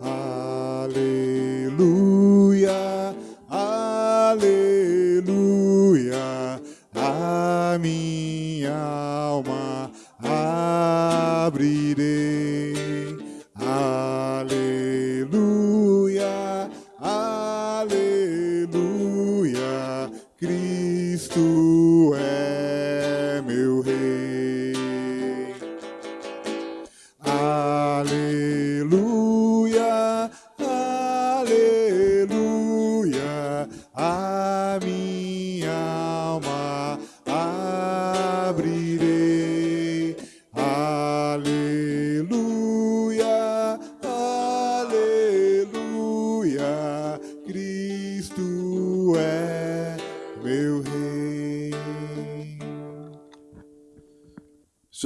aleluia,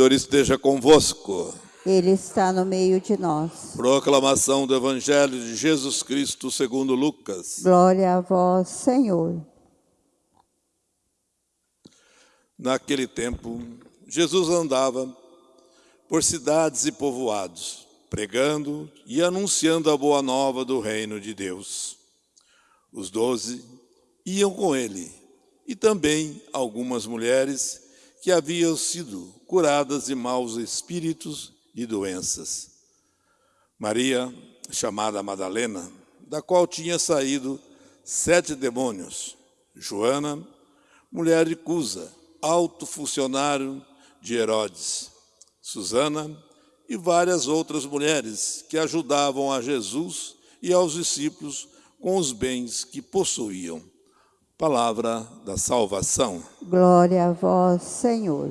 Senhor esteja convosco. Ele está no meio de nós. Proclamação do Evangelho de Jesus Cristo segundo Lucas. Glória a vós, Senhor. Naquele tempo, Jesus andava por cidades e povoados, pregando e anunciando a boa nova do reino de Deus. Os doze iam com ele, e também algumas mulheres que haviam sido curadas de maus espíritos e doenças. Maria, chamada Madalena, da qual tinha saído sete demônios. Joana, mulher de Cusa, alto funcionário de Herodes. Susana e várias outras mulheres que ajudavam a Jesus e aos discípulos com os bens que possuíam. Palavra da salvação. Glória a vós, Senhor.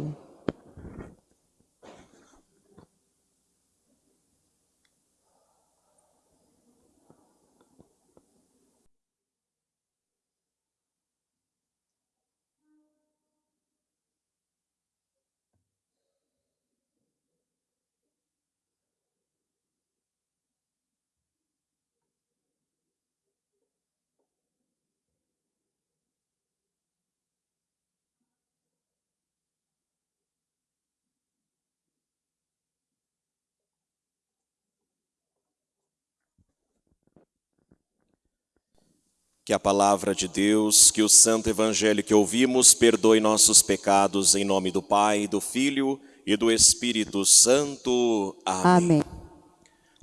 Que a palavra de Deus, que o santo evangelho que ouvimos, perdoe nossos pecados em nome do Pai, do Filho e do Espírito Santo. Amém. Amém.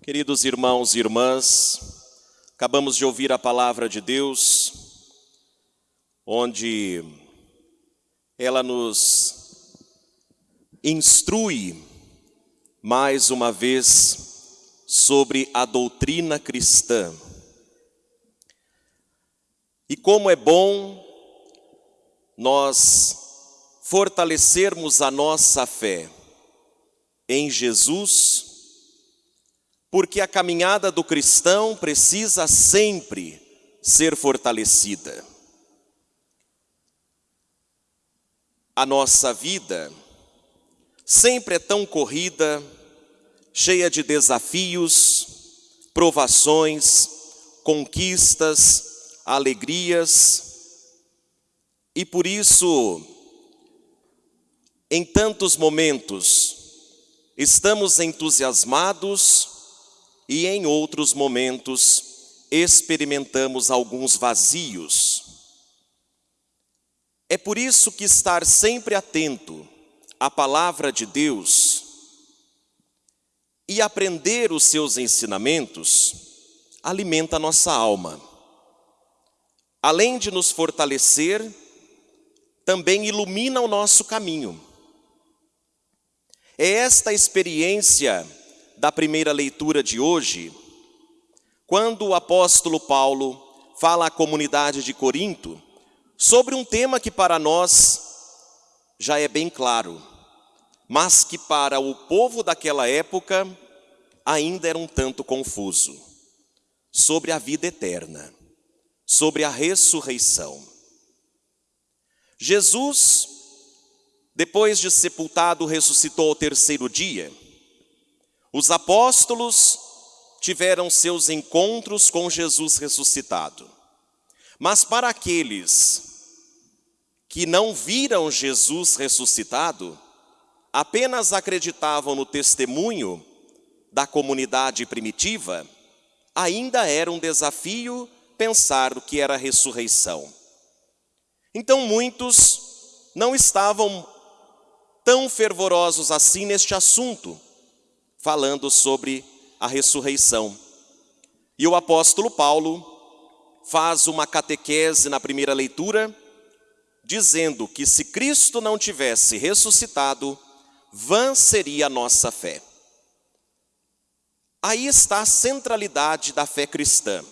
Queridos irmãos e irmãs, acabamos de ouvir a palavra de Deus, onde ela nos instrui mais uma vez sobre a doutrina cristã. E como é bom nós fortalecermos a nossa fé em Jesus, porque a caminhada do cristão precisa sempre ser fortalecida. A nossa vida sempre é tão corrida, cheia de desafios, provações, conquistas, alegrias, e por isso, em tantos momentos, estamos entusiasmados e em outros momentos experimentamos alguns vazios. É por isso que estar sempre atento à palavra de Deus e aprender os seus ensinamentos alimenta a nossa alma além de nos fortalecer, também ilumina o nosso caminho. É esta experiência da primeira leitura de hoje, quando o apóstolo Paulo fala à comunidade de Corinto sobre um tema que para nós já é bem claro, mas que para o povo daquela época ainda era um tanto confuso, sobre a vida eterna sobre a ressurreição. Jesus, depois de sepultado, ressuscitou ao terceiro dia. Os apóstolos tiveram seus encontros com Jesus ressuscitado. Mas para aqueles que não viram Jesus ressuscitado, apenas acreditavam no testemunho da comunidade primitiva, ainda era um desafio pensar o que era a ressurreição. Então muitos não estavam tão fervorosos assim neste assunto, falando sobre a ressurreição. E o apóstolo Paulo faz uma catequese na primeira leitura, dizendo que se Cristo não tivesse ressuscitado, vã seria a nossa fé. Aí está a centralidade da fé cristã.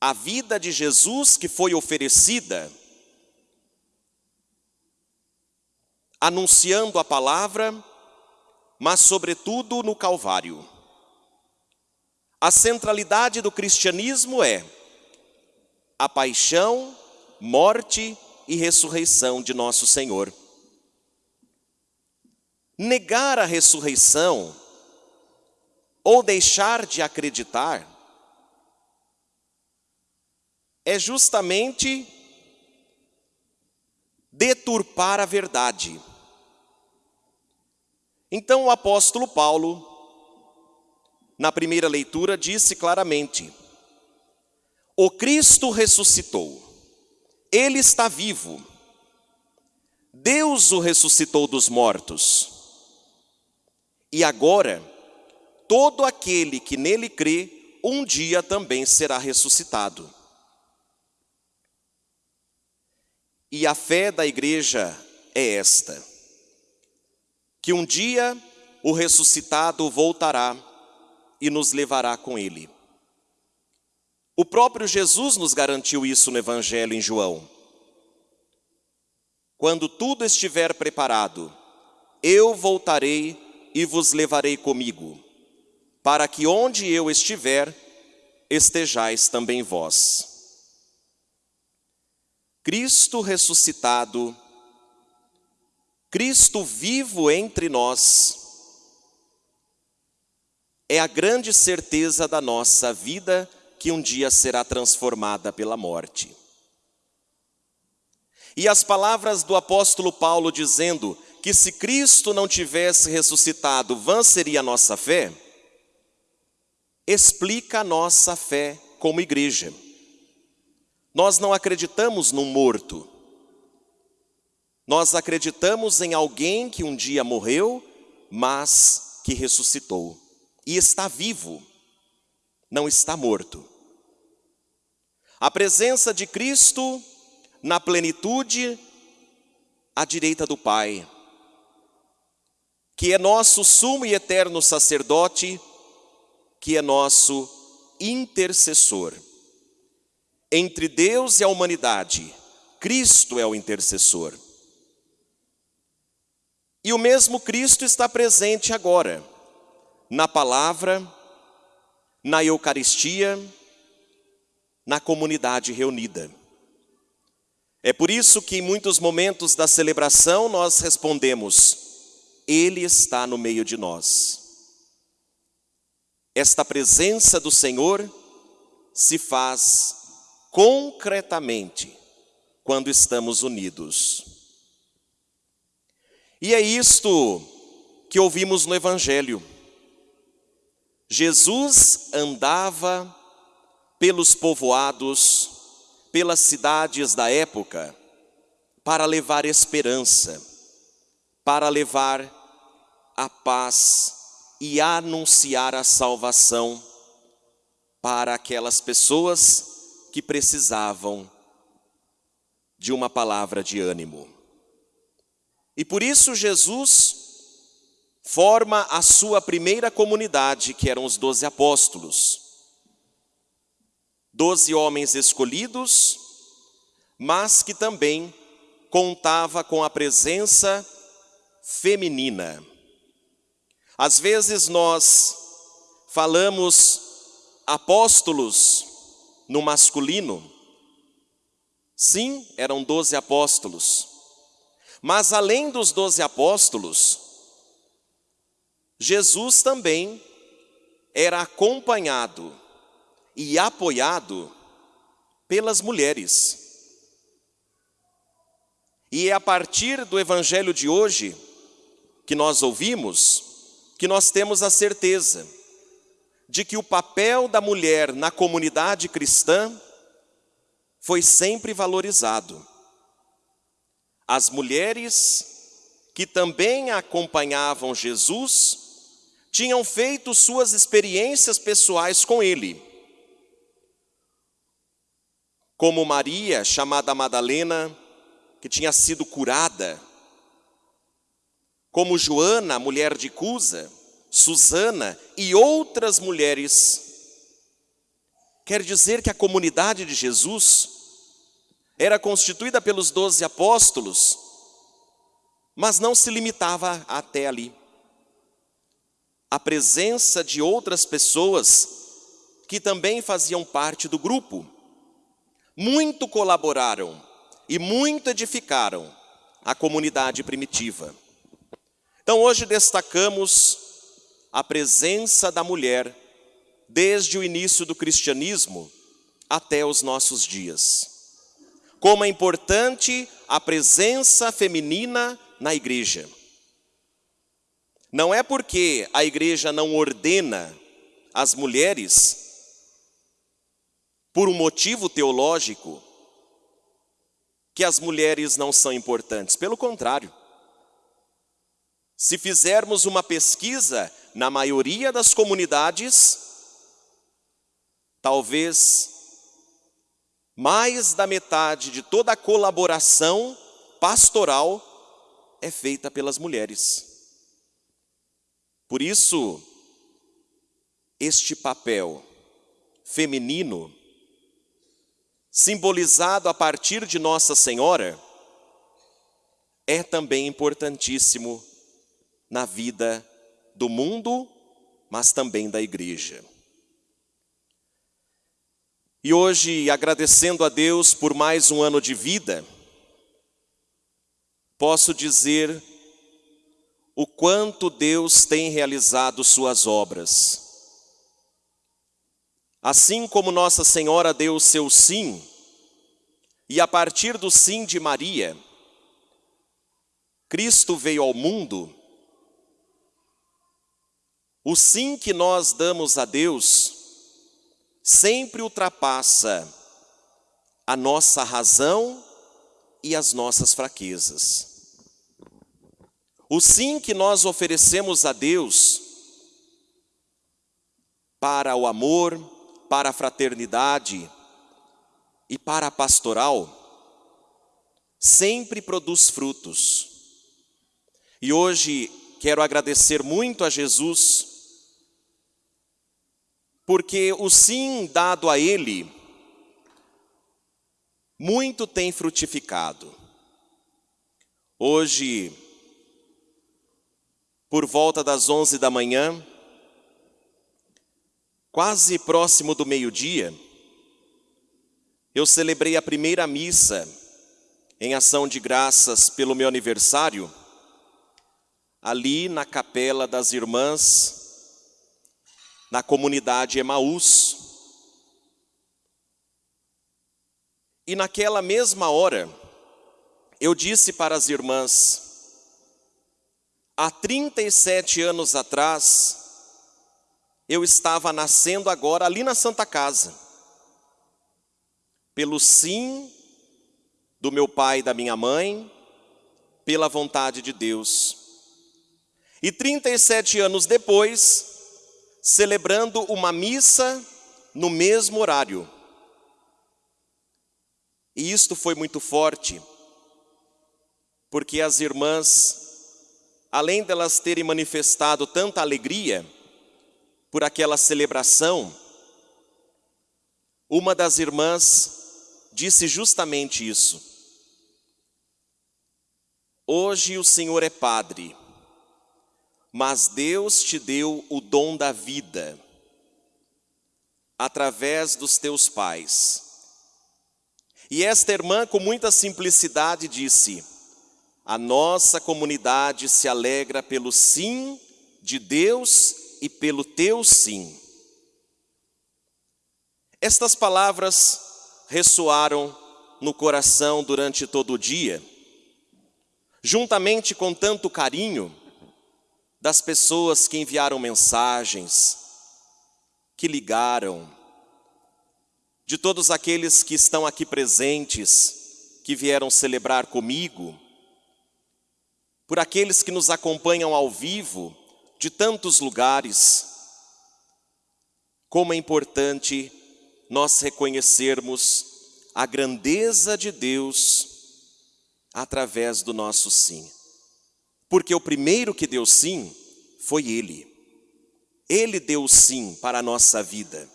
A vida de Jesus que foi oferecida, anunciando a palavra, mas sobretudo no Calvário. A centralidade do cristianismo é a paixão, morte e ressurreição de nosso Senhor. Negar a ressurreição ou deixar de acreditar é justamente deturpar a verdade. Então o apóstolo Paulo, na primeira leitura, disse claramente: O Cristo ressuscitou, ele está vivo, Deus o ressuscitou dos mortos, e agora, todo aquele que nele crê, um dia também será ressuscitado. E a fé da igreja é esta: que um dia o ressuscitado voltará e nos levará com ele. O próprio Jesus nos garantiu isso no Evangelho em João. Quando tudo estiver preparado, eu voltarei e vos levarei comigo, para que onde eu estiver, estejais também vós. Cristo ressuscitado, Cristo vivo entre nós, é a grande certeza da nossa vida que um dia será transformada pela morte. E as palavras do apóstolo Paulo dizendo que se Cristo não tivesse ressuscitado, vã seria a nossa fé, explica a nossa fé como igreja. Nós não acreditamos num morto. Nós acreditamos em alguém que um dia morreu, mas que ressuscitou e está vivo, não está morto. A presença de Cristo na plenitude à direita do Pai, que é nosso sumo e eterno sacerdote, que é nosso intercessor. Entre Deus e a humanidade, Cristo é o intercessor. E o mesmo Cristo está presente agora, na palavra, na Eucaristia, na comunidade reunida. É por isso que em muitos momentos da celebração nós respondemos: Ele está no meio de nós. Esta presença do Senhor se faz concretamente quando estamos unidos. E é isto que ouvimos no Evangelho. Jesus andava pelos povoados, pelas cidades da época, para levar esperança, para levar a paz e anunciar a salvação para aquelas pessoas que precisavam de uma palavra de ânimo. E por isso Jesus forma a sua primeira comunidade, que eram os doze apóstolos. Doze homens escolhidos, mas que também contava com a presença feminina. Às vezes nós falamos apóstolos no masculino. Sim, eram doze apóstolos. Mas além dos doze apóstolos, Jesus também era acompanhado e apoiado pelas mulheres. E é a partir do evangelho de hoje que nós ouvimos que nós temos a certeza de que o papel da mulher na comunidade cristã foi sempre valorizado. As mulheres que também acompanhavam Jesus tinham feito suas experiências pessoais com ele. Como Maria, chamada Madalena, que tinha sido curada, como Joana, mulher de Cusa, Susana e outras mulheres. Quer dizer que a comunidade de Jesus era constituída pelos doze apóstolos, mas não se limitava até ali. A presença de outras pessoas que também faziam parte do grupo, muito colaboraram e muito edificaram a comunidade primitiva. Então hoje destacamos a presença da mulher desde o início do cristianismo até os nossos dias. Como é importante a presença feminina na igreja. Não é porque a igreja não ordena as mulheres por um motivo teológico que as mulheres não são importantes. Pelo contrário. Se fizermos uma pesquisa na maioria das comunidades, talvez mais da metade de toda a colaboração pastoral é feita pelas mulheres. Por isso, este papel feminino, simbolizado a partir de Nossa Senhora, é também importantíssimo na vida do mundo, mas também da igreja. E hoje, agradecendo a Deus por mais um ano de vida, posso dizer o quanto Deus tem realizado suas obras. Assim como Nossa Senhora deu o seu sim, e a partir do sim de Maria, Cristo veio ao mundo, o sim que nós damos a Deus sempre ultrapassa a nossa razão e as nossas fraquezas. O sim que nós oferecemos a Deus para o amor, para a fraternidade e para a pastoral, sempre produz frutos. E hoje quero agradecer muito a Jesus porque o sim dado a ele muito tem frutificado. Hoje, por volta das onze da manhã, quase próximo do meio-dia, eu celebrei a primeira missa em ação de graças pelo meu aniversário, ali na capela das irmãs na comunidade Emaús. E naquela mesma hora, eu disse para as irmãs, há 37 anos atrás, eu estava nascendo agora ali na Santa Casa, pelo sim do meu pai e da minha mãe, pela vontade de Deus. E 37 anos depois, celebrando uma missa no mesmo horário. E isto foi muito forte, porque as irmãs, além delas terem manifestado tanta alegria por aquela celebração, uma das irmãs disse justamente isso. Hoje o Senhor é Padre, mas Deus te deu o dom da vida através dos teus pais. E esta irmã, com muita simplicidade, disse: A nossa comunidade se alegra pelo sim de Deus e pelo teu sim. Estas palavras ressoaram no coração durante todo o dia, juntamente com tanto carinho das pessoas que enviaram mensagens, que ligaram, de todos aqueles que estão aqui presentes, que vieram celebrar comigo, por aqueles que nos acompanham ao vivo, de tantos lugares. Como é importante nós reconhecermos a grandeza de Deus através do nosso sim. Porque o primeiro que deu sim foi Ele. Ele deu sim para a nossa vida.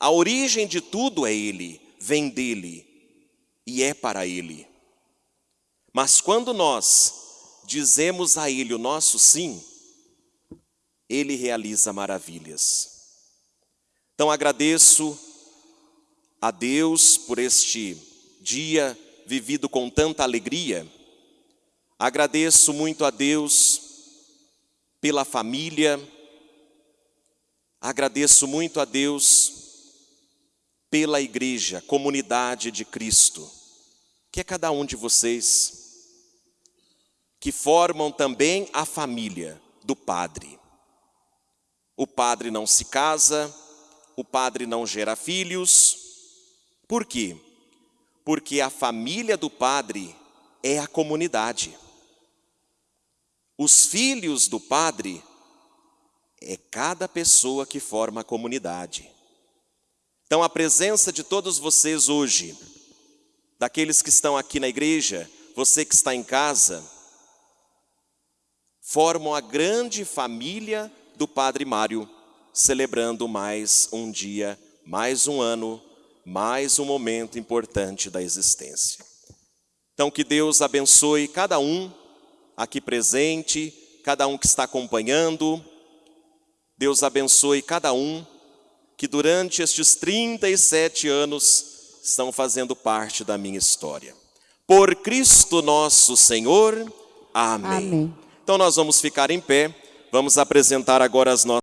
A origem de tudo é Ele, vem dele e é para Ele. Mas quando nós dizemos a Ele o nosso sim, Ele realiza maravilhas. Então agradeço a Deus por este dia vivido com tanta alegria. Agradeço muito a Deus pela família. Agradeço muito a Deus pela igreja, comunidade de Cristo, que é cada um de vocês, que formam também a família do Padre. O Padre não se casa, o Padre não gera filhos. Por quê? Porque a família do Padre é a comunidade. Os filhos do Padre é cada pessoa que forma a comunidade. Então, a presença de todos vocês hoje, daqueles que estão aqui na igreja, você que está em casa, formam a grande família do Padre Mário, celebrando mais um dia, mais um ano, mais um momento importante da existência. Então, que Deus abençoe cada um aqui presente, cada um que está acompanhando. Deus abençoe cada um que durante estes 37 anos estão fazendo parte da minha história. Por Cristo nosso Senhor. Amém. Amém. Então nós vamos ficar em pé, vamos apresentar agora as nossas